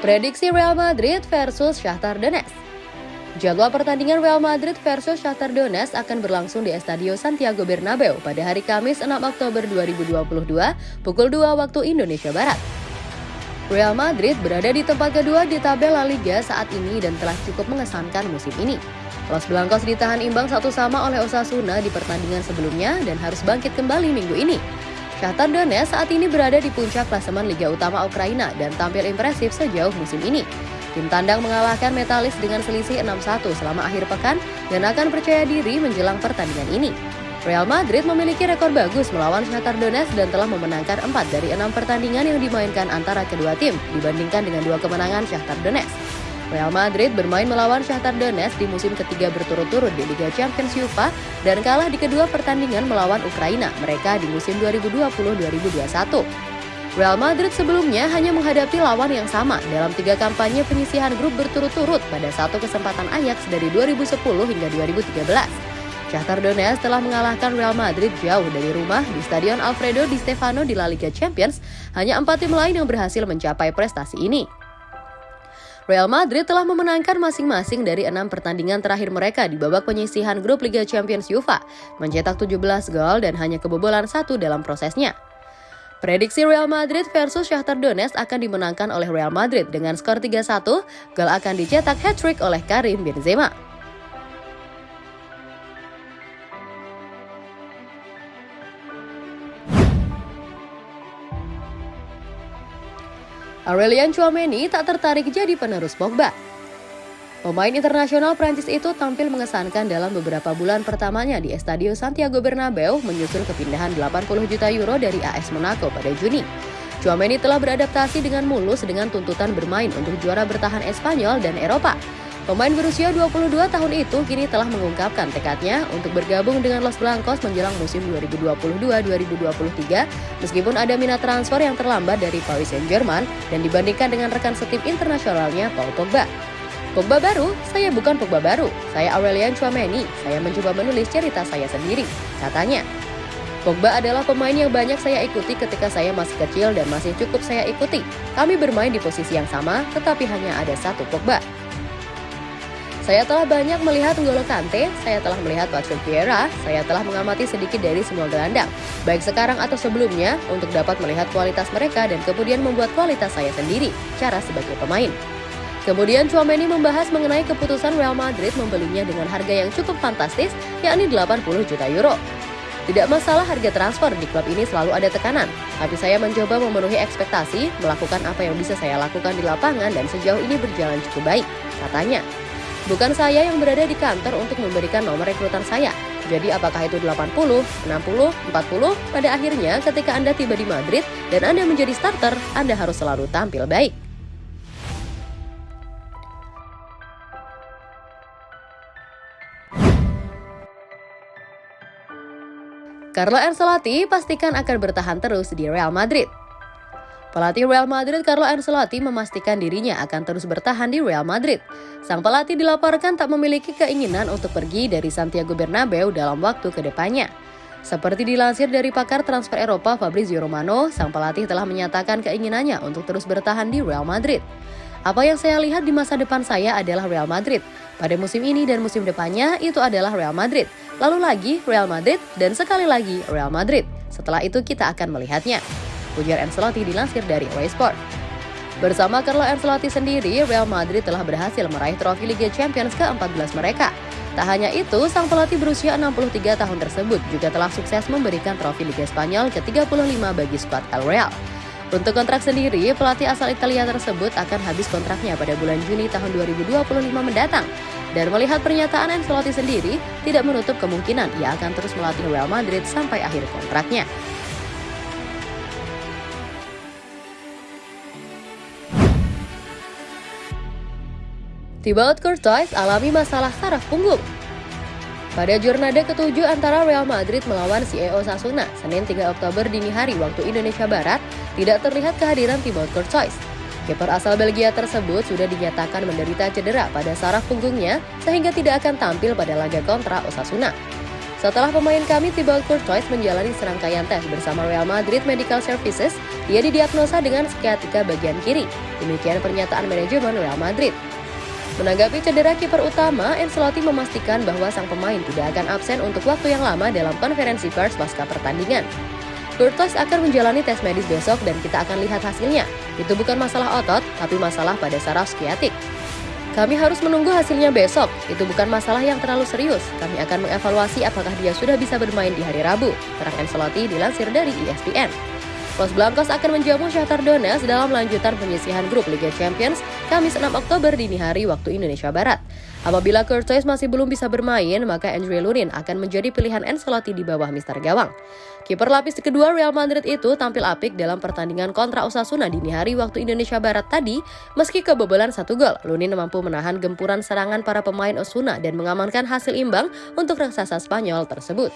Prediksi Real Madrid versus Shakhtar Donetsk. Jadwal pertandingan Real Madrid versus Shakhtar Donetsk akan berlangsung di Estadio Santiago Bernabeu pada hari Kamis 6 Oktober 2022 pukul 2 waktu Indonesia Barat. Real Madrid berada di tempat kedua di tabel La Liga saat ini dan telah cukup mengesankan musim ini. Los Blancos ditahan imbang satu sama oleh Osasuna di pertandingan sebelumnya dan harus bangkit kembali minggu ini. Shakhtar Donetsk saat ini berada di puncak klasemen Liga Utama Ukraina dan tampil impresif sejauh musim ini. Tim tandang mengalahkan Metalis dengan selisih 6-1 selama akhir pekan dan akan percaya diri menjelang pertandingan ini. Real Madrid memiliki rekor bagus melawan Shakhtar Donetsk dan telah memenangkan 4 dari 6 pertandingan yang dimainkan antara kedua tim dibandingkan dengan dua kemenangan Shakhtar Donetsk. Real Madrid bermain melawan Shakhtar Donetsk di musim ketiga berturut-turut di Liga Champions UEFA dan kalah di kedua pertandingan melawan Ukraina mereka di musim 2020-2021. Real Madrid sebelumnya hanya menghadapi lawan yang sama dalam tiga kampanye penyisihan grup berturut-turut pada satu kesempatan Ajax dari 2010 hingga 2013. Shakhtar Donetsk telah mengalahkan Real Madrid jauh dari rumah di Stadion Alfredo Di Stefano di La Liga Champions. Hanya empat tim lain yang berhasil mencapai prestasi ini. Real Madrid telah memenangkan masing-masing dari enam pertandingan terakhir mereka di babak penyisihan grup Liga Champions UEFA, mencetak 17 gol dan hanya kebobolan satu dalam prosesnya. Prediksi Real Madrid versus Shakhtar Donetsk akan dimenangkan oleh Real Madrid dengan skor 3-1, gol akan dicetak hat-trick oleh Karim Benzema. Aurelian Chouameni tak tertarik jadi penerus Pogba. Pemain internasional Prancis itu tampil mengesankan dalam beberapa bulan pertamanya di Estadio Santiago Bernabeu menyusul kepindahan 80 juta euro dari AS Monaco pada Juni. Chouameni telah beradaptasi dengan mulus dengan tuntutan bermain untuk juara bertahan Espanyol dan Eropa. Pemain berusia 22 tahun itu kini telah mengungkapkan tekadnya untuk bergabung dengan Los Blancos menjelang musim 2022-2023 meskipun ada minat transfer yang terlambat dari Paris Saint-Germain dan dibandingkan dengan rekan setim internasionalnya Paul Pogba. Pogba baru? Saya bukan Pogba baru. Saya Aurelian Chouameni. Saya mencoba menulis cerita saya sendiri, katanya. Pogba adalah pemain yang banyak saya ikuti ketika saya masih kecil dan masih cukup saya ikuti. Kami bermain di posisi yang sama, tetapi hanya ada satu Pogba. Saya telah banyak melihat N'Golo Kante, saya telah melihat Patrick Vieira, saya telah mengamati sedikit dari semua gelandang, baik sekarang atau sebelumnya, untuk dapat melihat kualitas mereka dan kemudian membuat kualitas saya sendiri, cara sebagai pemain. Kemudian Chouameni membahas mengenai keputusan Real Madrid membelinya dengan harga yang cukup fantastis, yakni 80 juta euro. Tidak masalah harga transfer di klub ini selalu ada tekanan, tapi saya mencoba memenuhi ekspektasi, melakukan apa yang bisa saya lakukan di lapangan dan sejauh ini berjalan cukup baik, katanya. Bukan saya yang berada di kantor untuk memberikan nomor rekrutan saya. Jadi apakah itu 80, 60, 40? Pada akhirnya ketika Anda tiba di Madrid dan Anda menjadi starter, Anda harus selalu tampil baik. Carlo Ancelotti pastikan akan bertahan terus di Real Madrid. Pelatih Real Madrid Carlo Ancelotti memastikan dirinya akan terus bertahan di Real Madrid. Sang pelatih dilaporkan tak memiliki keinginan untuk pergi dari Santiago Bernabeu dalam waktu ke depannya. Seperti dilansir dari pakar transfer Eropa Fabrizio Romano, sang pelatih telah menyatakan keinginannya untuk terus bertahan di Real Madrid. Apa yang saya lihat di masa depan saya adalah Real Madrid. Pada musim ini dan musim depannya itu adalah Real Madrid. Lalu lagi Real Madrid dan sekali lagi Real Madrid. Setelah itu kita akan melihatnya ujar Ancelotti dilansir dari Away Sport. Bersama Carlo Ancelotti sendiri, Real Madrid telah berhasil meraih trofi Liga Champions ke-14 mereka. Tak hanya itu, sang pelatih berusia 63 tahun tersebut juga telah sukses memberikan trofi Liga Spanyol ke-35 bagi skuad El Real. Untuk kontrak sendiri, pelatih asal Italia tersebut akan habis kontraknya pada bulan Juni tahun 2025 mendatang. Dan melihat pernyataan Ancelotti sendiri, tidak menutup kemungkinan ia akan terus melatih Real Madrid sampai akhir kontraknya. Thibaut Courtois alami masalah saraf punggung. Pada jurnada ketujuh antara Real Madrid melawan CEO Sasuna, Senin 3 Oktober dini hari waktu Indonesia Barat, tidak terlihat kehadiran Thibaut Courtois. Kiper asal Belgia tersebut sudah dinyatakan menderita cedera pada saraf punggungnya sehingga tidak akan tampil pada laga kontra Osasuna. Setelah pemain kami Thibaut Courtois menjalani serangkaian tes bersama Real Madrid Medical Services, ia didiagnosa dengan sciatica bagian kiri. Demikian pernyataan manajemen Real Madrid. Menanggapi cedera kiper utama, Ancelotti memastikan bahwa sang pemain tidak akan absen untuk waktu yang lama dalam konferensi pers pasca pertandingan. Courtois akan menjalani tes medis besok dan kita akan lihat hasilnya. Itu bukan masalah otot, tapi masalah pada saraf skiatik. Kami harus menunggu hasilnya besok. Itu bukan masalah yang terlalu serius. Kami akan mengevaluasi apakah dia sudah bisa bermain di hari Rabu, terang Ancelotti dilansir dari ESPN. Los Blancos akan menjamu Shakhtar Donetsk dalam lanjutan penyisihan grup Liga Champions Kamis 6 Oktober dini hari waktu Indonesia Barat. Apabila Curtis masih belum bisa bermain, maka Andre Lunin akan menjadi pilihan Ancelotti di bawah Mister Gawang. Kiper lapis kedua Real Madrid itu tampil apik dalam pertandingan kontra Osasuna dini hari waktu Indonesia Barat tadi, meski kebobolan satu gol. Lunin mampu menahan gempuran serangan para pemain Osasuna dan mengamankan hasil imbang untuk raksasa Spanyol tersebut.